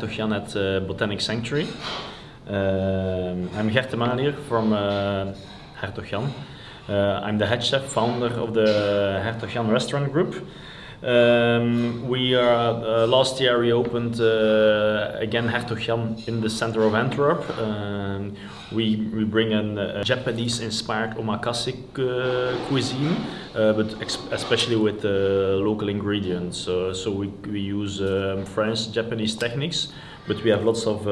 Welkom in uh, Hertog Jan at Botanic Sanctuary. I'm Gert Manier from Hertog Jan. I'm the head chef, founder of the Hertog restaurant group. Um, we are uh, last year we opened uh, again Hertog Jan in the center of Antwerp. Um, we, we bring in a Japanese inspired omakase uh, cuisine, uh, but especially with uh, local ingredients. so we, we use um, French Japanese techniques, but we have lots of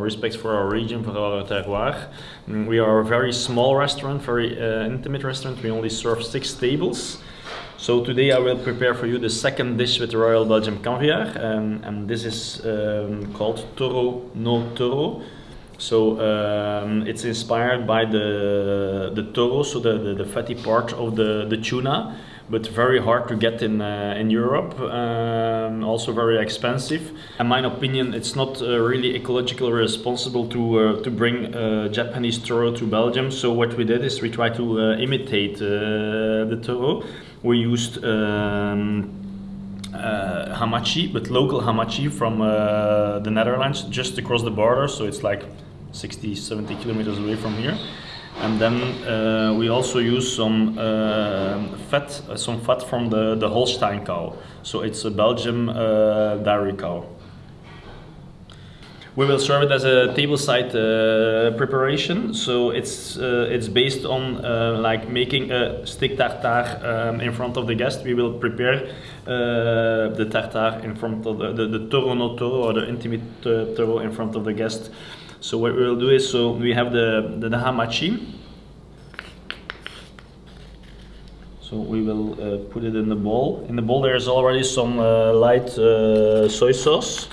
respect for our region, for our terroir. Mm, we are a very small restaurant, very intimate restaurant. We only serve six tables. So today I will prepare for you the second dish with Royal Belgium caviar, um, and this is um, called Toro no Toro. So um, it's inspired by the the toro, so the, the, the, fatty part of the, the tuna, but very hard to get in uh, in Europe. Um, also very expensive. In my opinion, it's not uh, really ecologically responsible to uh, to bring Japanese toro to Belgium. So what we did is we tried to imitate the toro we used um, uh, hamachi, but local hamachi from uh, the Netherlands, just across the border. So it's like 60, 70 kilometers away from here. And then uh, we also use some uh, fat, uh, some fat from the, the Holstein cow. So it's a Belgium dairy cow. We will serve it as a tableside uh, preparation. So it's uh, it's based on uh, like making a stick tartare um, in front of the guest. We will prepare the tartare in front of the, the, the toro no toro or the intimate toro in front of the guest. So what we will do is so we have the the, the hamachi. So we will uh, put it in the bowl. In the bowl there is already some light soy sauce.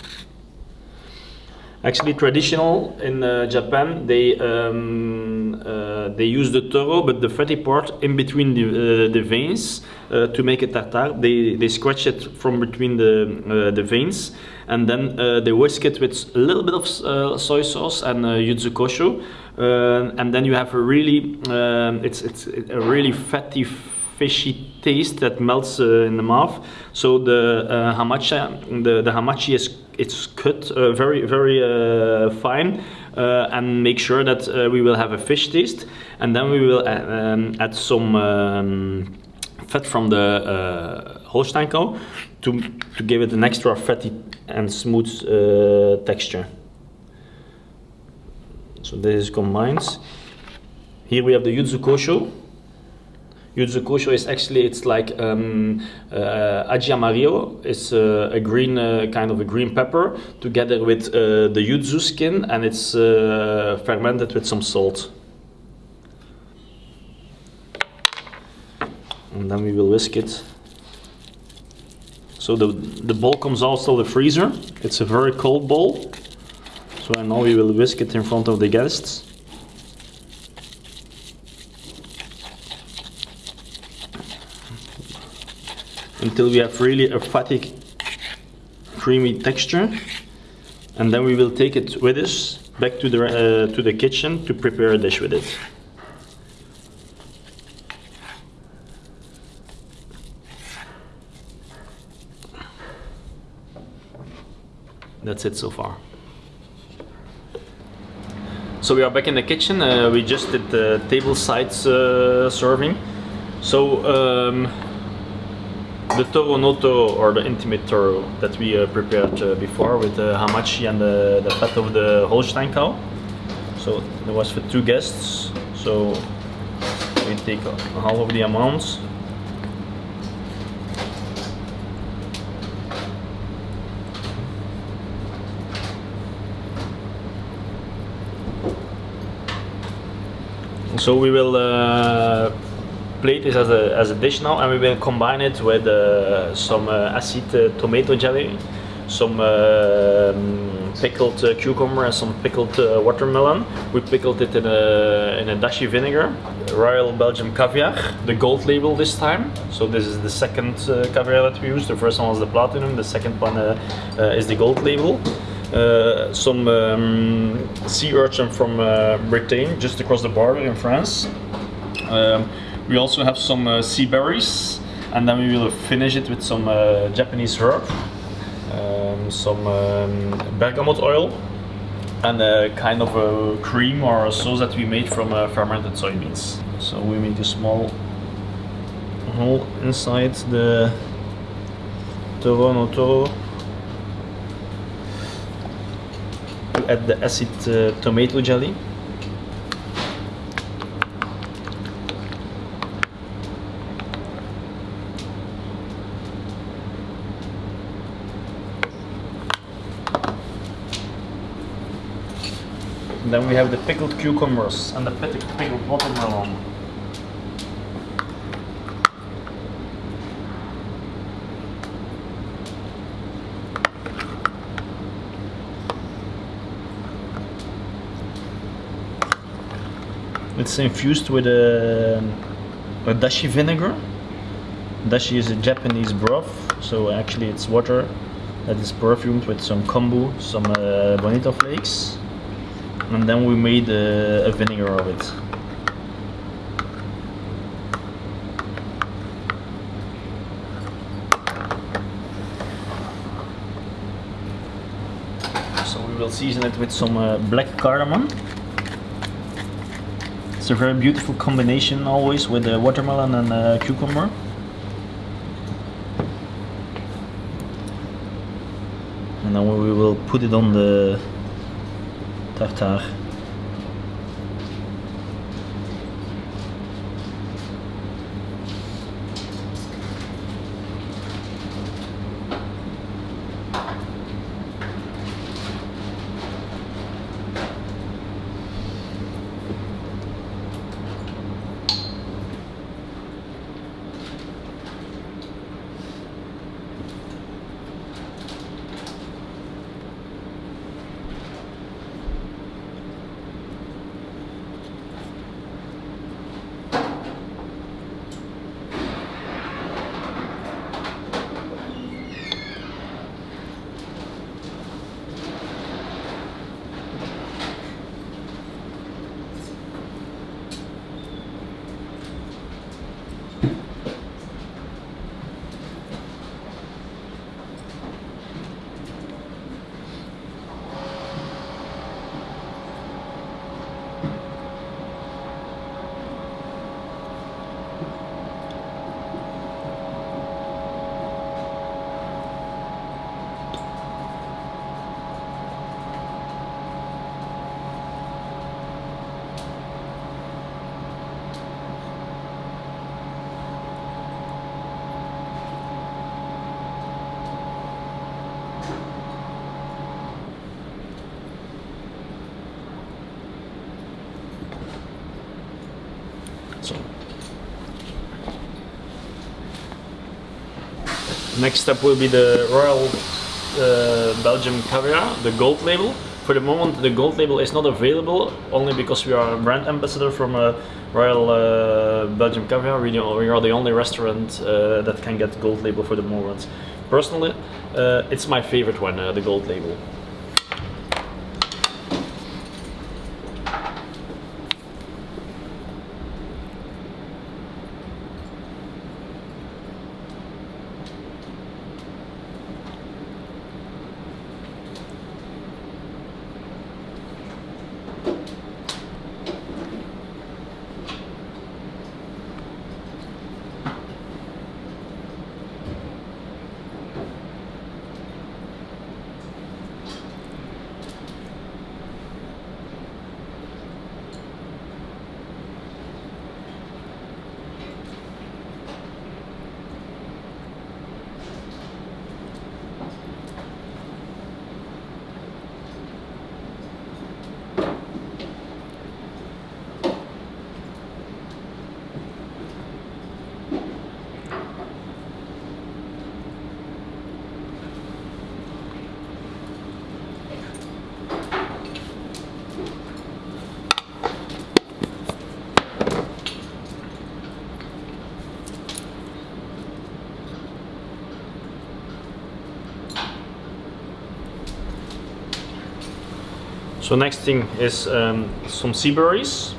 Actually, traditional in uh, Japan, they um, uh, they use the toro, but the fatty part in between the, uh, the veins uh, to make a tartare. They they scratch it from between the uh, the veins, and then uh, they whisk it with a little bit of soy sauce and yuzu kosho, and then you have a really um, it's it's a really fatty fishy taste that melts uh, in the mouth. So the uh, hamachi, the, the hamachi is it's cut uh, very very uh, fine uh, and make sure that uh, we will have a fish taste and then we will um, add some um, fat from the Holstein cow to, to give it an extra fatty and smooth texture. So this is combined. Here we have the yuzu kosho Yuzu Kosho is actually it's like um, uh, aji. It's uh, a green uh, kind of a green pepper together with uh, the yuzu skin, and it's uh, fermented with some salt. And then we will whisk it. So the the bowl comes out of the freezer. It's a very cold bowl. So now we will whisk it in front of the guests. Until we have really a fatty creamy texture and then we will take it with us back to the, uh, to the kitchen to prepare a dish with it. That's it so far. So we are back in the kitchen. Uh, we just did the table sides uh, serving. So um, the toro or the intimate toro that we uh, prepared uh, before with the hamachi and the, the fat of the Holstein cow. So it was for two guests. So we take half of the amounts. So we will uh, plate this as a, as a dish now and we will combine it with uh, some uh, acid uh, tomato jelly, some um, pickled uh, cucumber and some pickled watermelon. We pickled it in a, in a dashi vinegar, Royal Belgium caviar, the gold label this time. So this is the second caviar that we use. The first one was the platinum, the second one is the gold label. Uh, some um, sea urchin from uh, Britain, just across the border in France. Um, we also have some uh, sea berries and then we will finish it with some uh, Japanese herb. um, some um, bergamot oil, and a kind of a cream or a sauce that we made from uh, fermented soybeans. So we make a small hole inside the toro no toro to add the acid uh, tomato jelly. Then we have the pickled cucumbers and the pic- pickled watermelon. It's infused with a, a dashi vinegar. Dashi is a Japanese broth, so actually it's water that is perfumed with some kombu, some uh, bonito flakes, and then we made uh, a vinegar of it. So we will season it with some uh, black cardamom. It's a very beautiful combination always with the watermelon and uh, cucumber. And then we will put it on the tartare. So next up will be the Royal uh, Belgium Caviar, the gold label. For the moment, the gold label is not available only because we are a brand ambassador from uh, Royal uh, Belgium Caviar. We, we are the only restaurant uh, that can get gold label for the moment. Personally, uh, it's my favorite one, uh, the gold label. So next thing is um, some sea berries.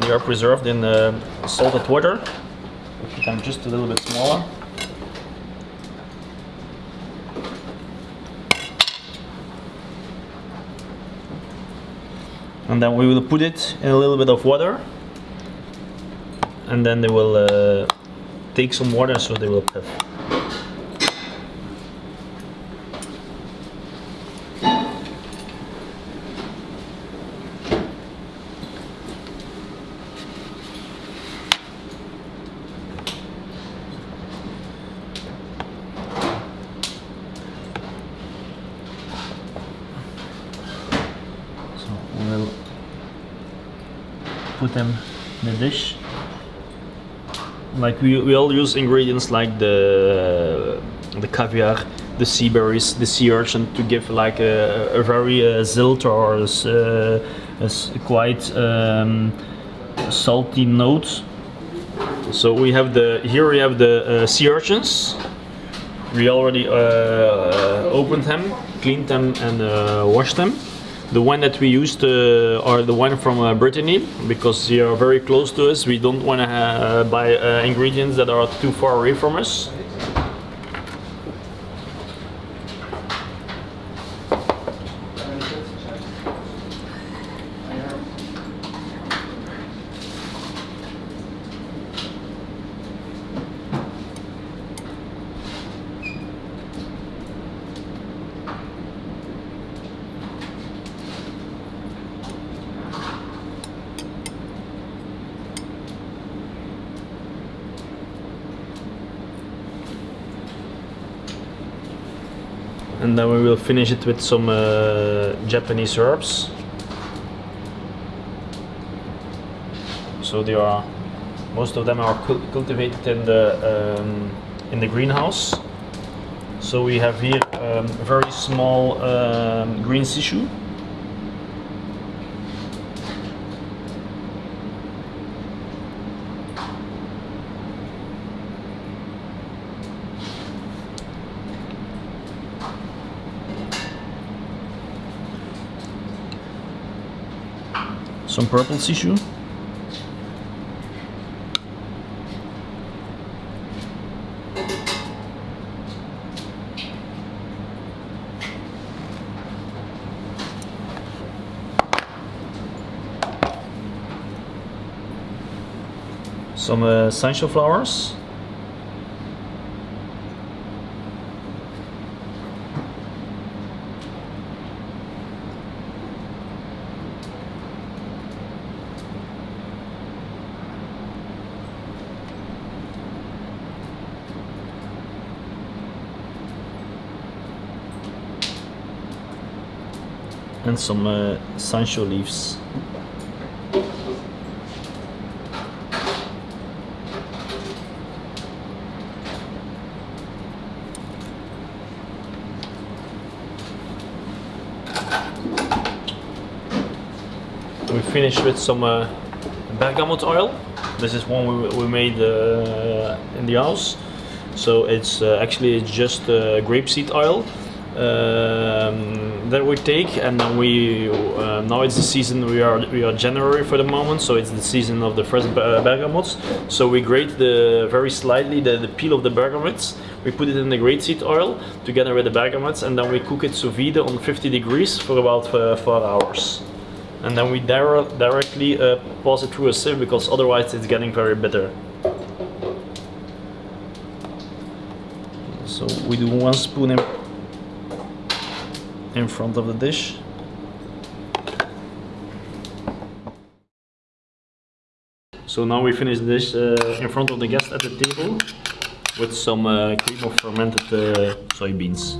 They are preserved in uh, salted water. I'm just a little bit smaller. And then we will put it in a little bit of water. And then they will uh, take some water so they will puff. Them in the dish. Like we, we all use ingredients like the the caviar, the sea berries, the sea urchin to give like a, a very uh, zilt or uh, a s- quite um, salty note. So we have the here we have the uh, sea urchins. We already uh, uh, opened them, cleaned them, and uh, washed them. The one that we used uh, are the one from uh, Brittany because they are very close to us. We don't want to uh, buy uh, ingredients that are too far away from us. And then we will finish it with some uh, Japanese herbs. So they are, most of them are cul- cultivated in the um, in the greenhouse. So we have here um, very small um, green shiso. Some purple shiso. Some uh, essential flowers. And some uh, sansho leaves. We finish with some uh, bergamot oil. This is one we, we made uh, in the house. So it's uh, actually it's just uh, grapeseed oil um, that we take, and then we uh, now it's the season. We are we are January for the moment, so it's the season of the fresh uh, bergamots. So we grate the very slightly the, the peel of the bergamots. We put it in the grape seed oil together with the bergamots, and then we cook it sous vide on 50 degrees for about uh, four hours. And then we dire directly uh, pass it through a sieve because otherwise it's getting very bitter. So we do one spoon in, front of the dish. So now we finish this uh, in front of the guest at the table with some uh, cream of fermented uh, soybeans.